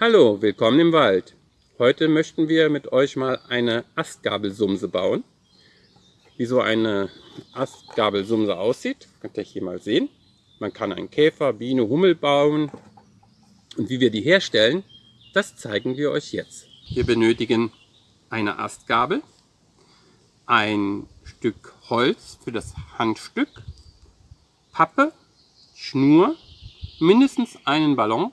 Hallo, willkommen im Wald. Heute möchten wir mit euch mal eine Astgabelsumse bauen. Wie so eine Astgabelsumse aussieht, könnt ihr hier mal sehen. Man kann einen Käfer, Biene, Hummel bauen. Und wie wir die herstellen, das zeigen wir euch jetzt. Wir benötigen eine Astgabel, ein Stück Holz für das Handstück, Pappe, Schnur, mindestens einen Ballon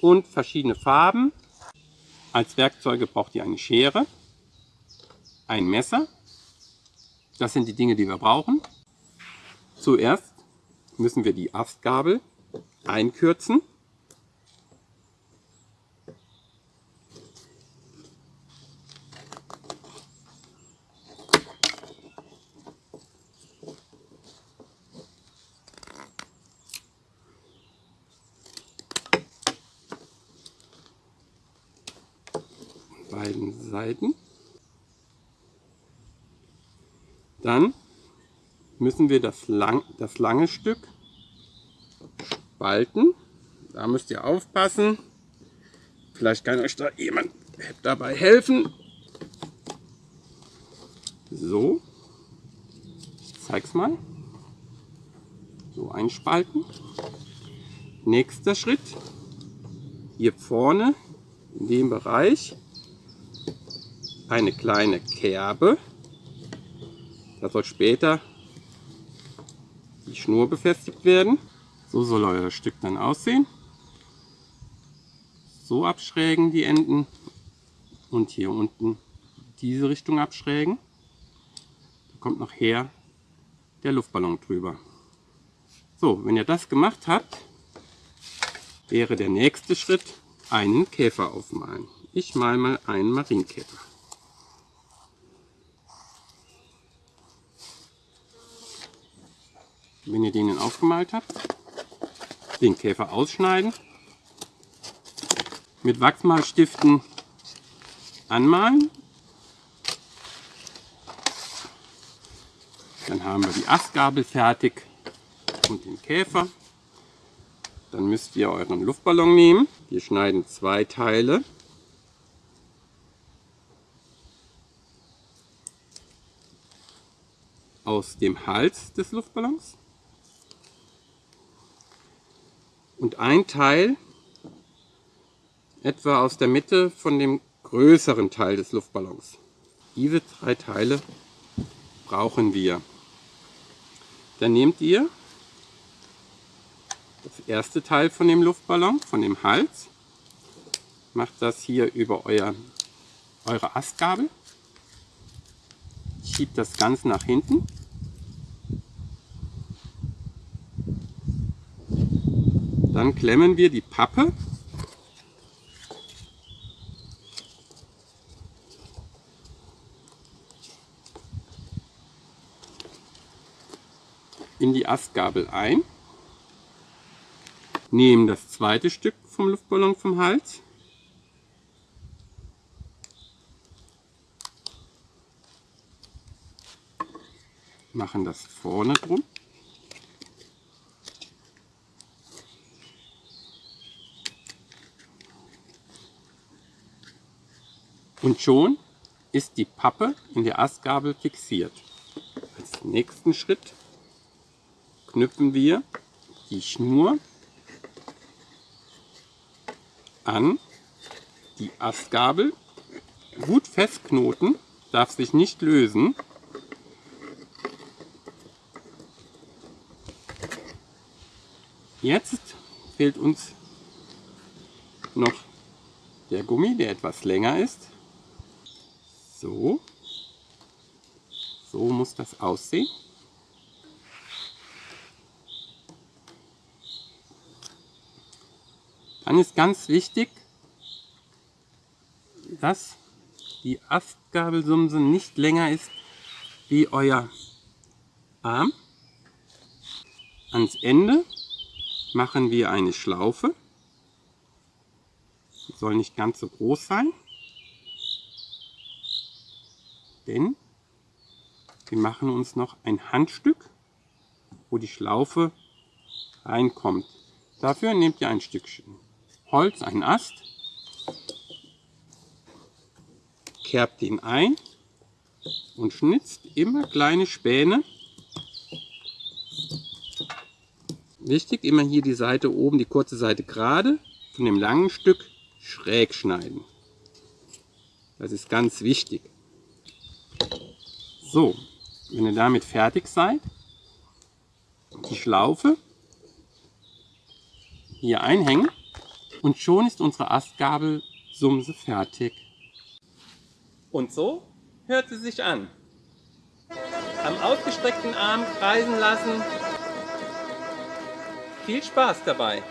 und verschiedene Farben. Als Werkzeuge braucht ihr eine Schere, ein Messer. Das sind die Dinge, die wir brauchen. Zuerst müssen wir die Astgabel einkürzen. Beiden Seiten. Dann müssen wir das, lang, das lange Stück spalten. Da müsst ihr aufpassen. Vielleicht kann euch da jemand dabei helfen. So. Ich zeig's mal. So einspalten. Nächster Schritt. Hier vorne in dem Bereich eine kleine Kerbe. Da soll später die Schnur befestigt werden. So soll euer Stück dann aussehen. So abschrägen die Enden und hier unten diese Richtung abschrägen. Da kommt nachher der Luftballon drüber. So, wenn ihr das gemacht habt, wäre der nächste Schritt einen Käfer aufmalen. Ich male mal einen Marienkäfer. Wenn ihr den aufgemalt habt, den Käfer ausschneiden, mit Wachsmalstiften anmalen. Dann haben wir die Astgabel fertig und den Käfer. Dann müsst ihr euren Luftballon nehmen. Wir schneiden zwei Teile. aus dem Hals des Luftballons. Und ein Teil etwa aus der Mitte von dem größeren Teil des Luftballons. Diese drei Teile brauchen wir. Dann nehmt ihr das erste Teil von dem Luftballon, von dem Hals, macht das hier über euer, eure Astgabel, schiebt das Ganze nach hinten Dann klemmen wir die Pappe. In die Astgabel ein, nehmen das zweite Stück vom Luftballon vom Hals, machen das vorne drum Und schon ist die Pappe in der Astgabel fixiert. Als nächsten Schritt knüpfen wir die Schnur an die Astgabel. Gut festknoten, darf sich nicht lösen. Jetzt fehlt uns noch der Gummi, der etwas länger ist. So. So muss das aussehen. Dann ist ganz wichtig, dass die Astgabelsumse nicht länger ist wie euer Arm. Ans Ende machen wir eine Schlaufe. Die soll nicht ganz so groß sein. Denn wir machen uns noch ein Handstück, wo die Schlaufe reinkommt. Dafür nehmt ihr ein Stückchen Holz, einen Ast, kerbt ihn ein und schnitzt immer kleine Späne. Wichtig, immer hier die Seite oben, die kurze Seite gerade, von dem langen Stück schräg schneiden. Das ist ganz wichtig. So, wenn ihr damit fertig seid, die Schlaufe hier einhängen und schon ist unsere Astgabelsumse fertig. Und so hört sie sich an. Am ausgestreckten Arm kreisen lassen. Viel Spaß dabei!